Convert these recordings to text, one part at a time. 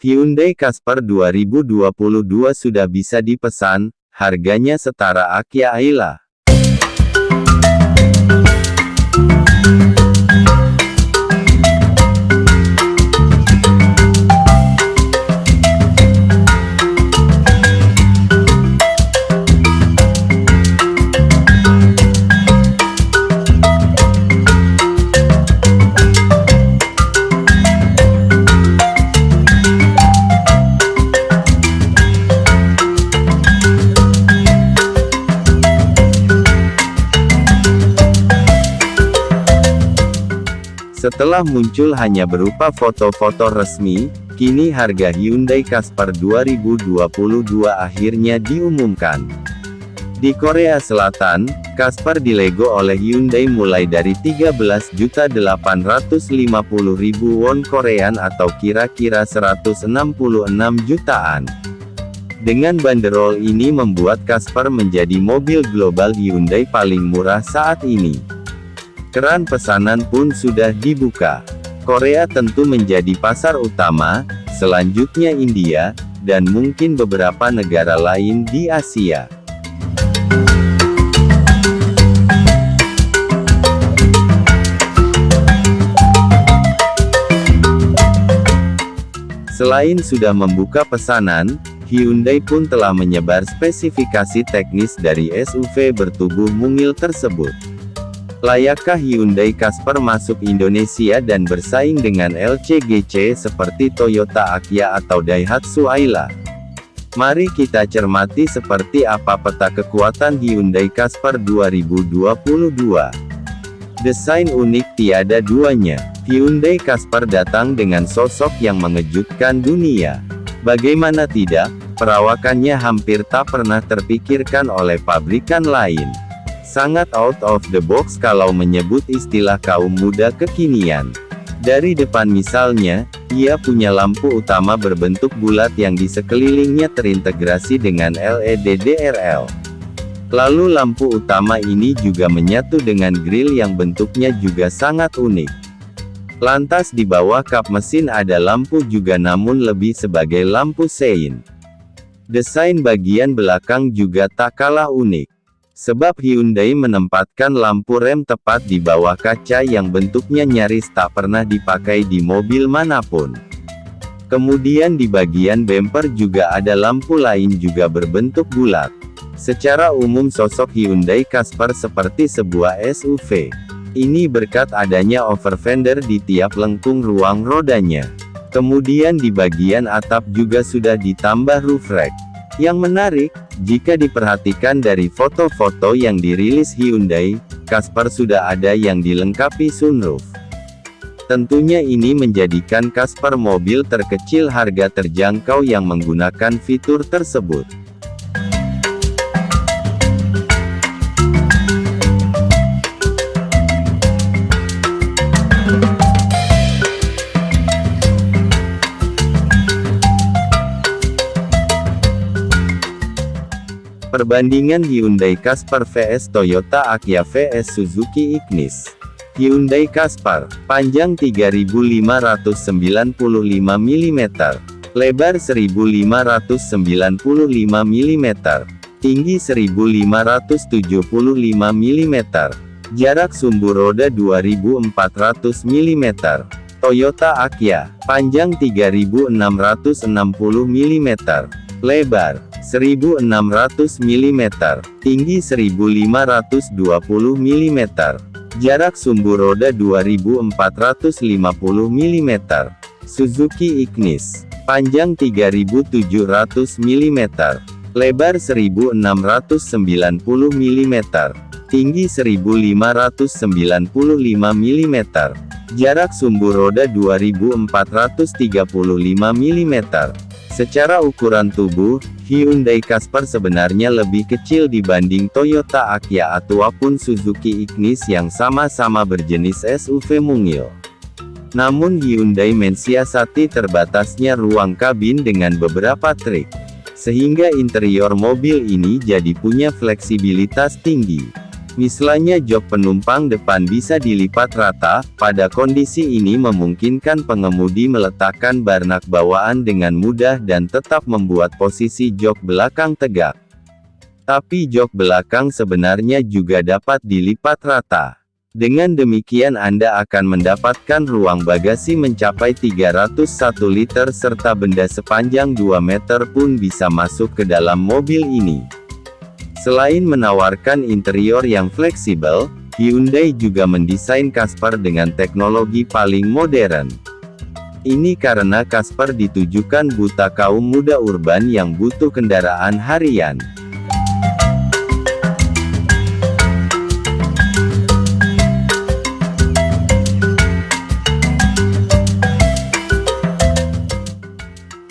Hyundai Casper 2022 sudah bisa dipesan, harganya setara Akia Ayla. Setelah muncul hanya berupa foto-foto resmi, kini harga Hyundai Casper 2022 akhirnya diumumkan. Di Korea Selatan, Casper dilego oleh Hyundai mulai dari 13.850.000 won Korean atau kira-kira 166 jutaan. Dengan banderol ini membuat Casper menjadi mobil global Hyundai paling murah saat ini. Keran pesanan pun sudah dibuka. Korea tentu menjadi pasar utama, selanjutnya India, dan mungkin beberapa negara lain di Asia. Selain sudah membuka pesanan, Hyundai pun telah menyebar spesifikasi teknis dari SUV bertubuh mungil tersebut. Layakkah Hyundai Casper masuk Indonesia dan bersaing dengan LCGC seperti Toyota Akia atau Daihatsu Ayla? Mari kita cermati seperti apa peta kekuatan Hyundai Casper 2022. Desain unik tiada duanya. Hyundai Casper datang dengan sosok yang mengejutkan dunia. Bagaimana tidak, perawakannya hampir tak pernah terpikirkan oleh pabrikan lain. Sangat out of the box kalau menyebut istilah kaum muda kekinian. Dari depan misalnya, ia punya lampu utama berbentuk bulat yang di sekelilingnya terintegrasi dengan LED DRL. Lalu lampu utama ini juga menyatu dengan grill yang bentuknya juga sangat unik. Lantas di bawah kap mesin ada lampu juga namun lebih sebagai lampu sein. Desain bagian belakang juga tak kalah unik. Sebab Hyundai menempatkan lampu rem tepat di bawah kaca yang bentuknya nyaris tak pernah dipakai di mobil mana pun. Kemudian di bagian bumper juga ada lampu lain juga berbentuk bulat. Secara umum sosok Hyundai Casper seperti sebuah SUV. Ini berkat adanya over fender di tiap lengkung ruang rodanya. Kemudian di bagian atap juga sudah ditambah roof rack. Yang menarik, jika diperhatikan dari foto-foto yang dirilis Hyundai, Casper sudah ada yang dilengkapi sunroof. Tentunya ini menjadikan Casper mobil terkecil harga terjangkau yang menggunakan fitur tersebut. Perbandingan Hyundai Casper vs Toyota Akia vs Suzuki Ignis. Hyundai Casper, panjang 3595 mm, lebar 1595 mm, tinggi 1575 mm, jarak sumbu roda 2400 mm. Toyota Akia, panjang 3660 mm, lebar 1600 mm, tinggi 1520 mm, jarak sumbu roda 2450 mm, Suzuki Ignis, panjang 3700 mm, lebar 1690 mm, tinggi 1595 mm, jarak sumbu roda 2435 mm. Secara ukuran tubuh, Hyundai Casper sebenarnya lebih kecil dibanding Toyota Akia ataupun Suzuki Ignis yang sama-sama berjenis SUV mungil. Namun Hyundai mensiasati terbatasnya ruang kabin dengan beberapa trik. Sehingga interior mobil ini jadi punya fleksibilitas tinggi. Misalnya jok penumpang depan bisa dilipat rata, pada kondisi ini memungkinkan pengemudi meletakkan barnak bawaan dengan mudah dan tetap membuat posisi jok belakang tegak. Tapi jok belakang sebenarnya juga dapat dilipat rata. Dengan demikian Anda akan mendapatkan ruang bagasi mencapai 301 liter serta benda sepanjang 2 meter pun bisa masuk ke dalam mobil ini. Selain menawarkan interior yang fleksibel, Hyundai juga mendesain Casper dengan teknologi paling modern. Ini karena Casper ditujukan buta kaum muda urban yang butuh kendaraan harian.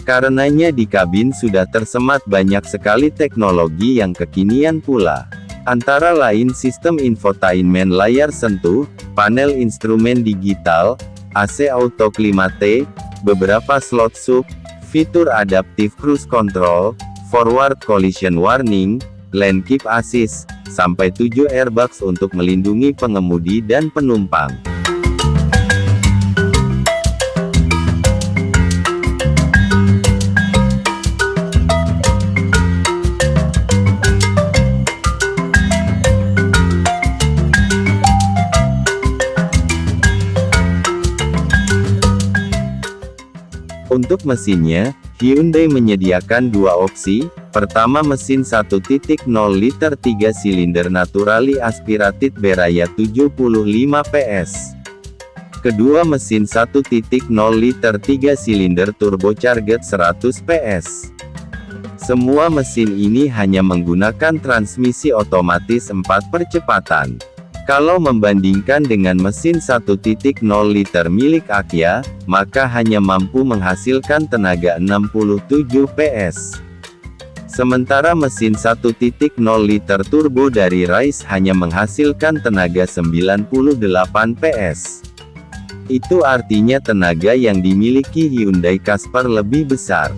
Karenanya di kabin sudah tersemat banyak sekali teknologi yang kekinian pula. Antara lain sistem infotainment layar sentuh, panel instrumen digital, AC auto climate, beberapa slot sub, fitur adaptive cruise control, forward collision warning, lane keep assist, sampai 7 airbags untuk melindungi pengemudi dan penumpang. Untuk mesinnya, Hyundai menyediakan dua opsi, pertama mesin 1.0 liter 3 silinder naturally aspirated beraya 75 PS. Kedua mesin 1.0 liter 3 silinder turbocharged 100 PS. Semua mesin ini hanya menggunakan transmisi otomatis 4 percepatan. Kalau membandingkan dengan mesin 1.0 liter milik Akia, maka hanya mampu menghasilkan tenaga 67 PS. Sementara mesin 1.0 liter turbo dari Rise hanya menghasilkan tenaga 98 PS. Itu artinya tenaga yang dimiliki Hyundai Casper lebih besar.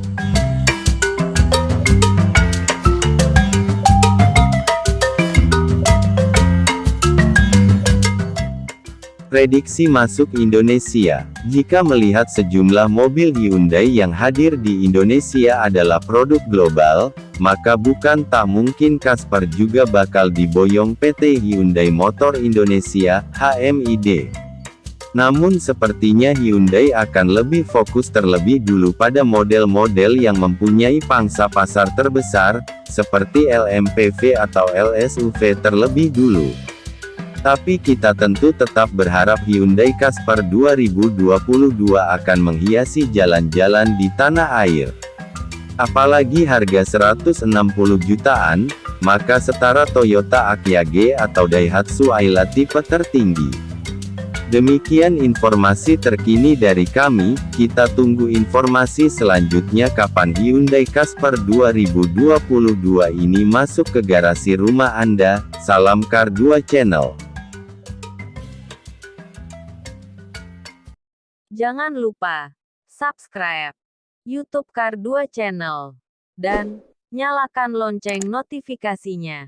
Prediksi masuk Indonesia Jika melihat sejumlah mobil Hyundai yang hadir di Indonesia adalah produk global, maka bukan tak mungkin Casper juga bakal diboyong PT Hyundai Motor Indonesia, HMID. Namun sepertinya Hyundai akan lebih fokus terlebih dulu pada model-model yang mempunyai pangsa pasar terbesar, seperti LMPV atau LSUV terlebih dulu. Tapi kita tentu tetap berharap Hyundai Casper 2022 akan menghiasi jalan-jalan di tanah air. Apalagi harga 160 jutaan, maka setara Toyota Agya G atau Daihatsu Ayla tipe tertinggi. Demikian informasi terkini dari kami, kita tunggu informasi selanjutnya kapan Hyundai Casper 2022 ini masuk ke garasi rumah Anda, salam Car 2 Channel. Jangan lupa subscribe YouTube Kar 2 Channel dan nyalakan lonceng notifikasinya.